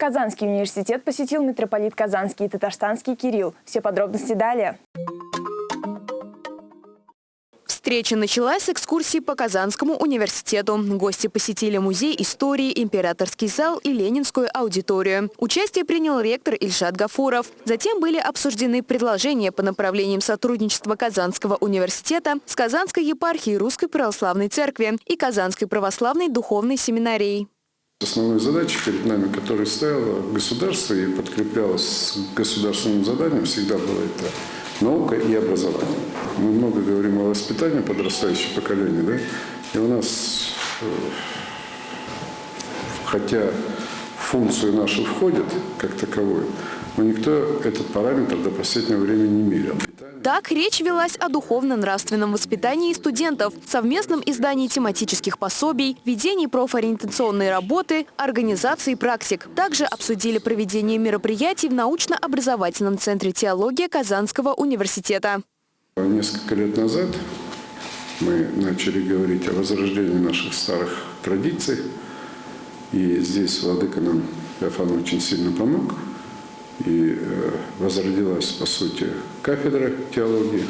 Казанский университет посетил митрополит Казанский и Татарстанский Кирилл. Все подробности далее. Встреча началась с экскурсии по Казанскому университету. Гости посетили музей истории, императорский зал и ленинскую аудиторию. Участие принял ректор Ильшат Гафуров. Затем были обсуждены предложения по направлениям сотрудничества Казанского университета с Казанской епархией Русской Православной Церкви и Казанской Православной Духовной Семинарией. Основной задачей перед нами, которая стояла государство и подкреплялась государственным заданием, всегда было это наука и образование. Мы много говорим о воспитании подрастающего поколения, да? И у нас, э, хотя функцию нашу входит как таковую, но никто этот параметр до последнего времени не мерил. Так, речь велась о духовно-нравственном воспитании студентов, совместном издании тематических пособий, ведении профориентационной работы, организации практик. Также обсудили проведение мероприятий в научно-образовательном центре теологии Казанского университета. Несколько лет назад мы начали говорить о возрождении наших старых традиций. И здесь Владыка нам, Феофан, очень сильно помог – и э, возродилась, по сути, кафедра теологии.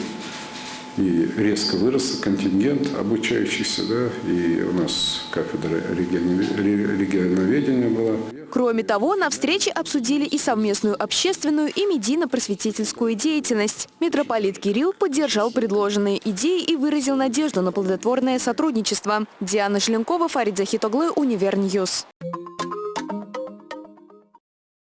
И резко вырос контингент обучающихся, да, и у нас кафедра регионоведения была. Кроме того, на встрече обсудили и совместную общественную и медийно-просветительскую деятельность. Митрополит Кирилл поддержал предложенные идеи и выразил надежду на плодотворное сотрудничество. Диана Шленкова, Фарид Захитоглы, Univer News.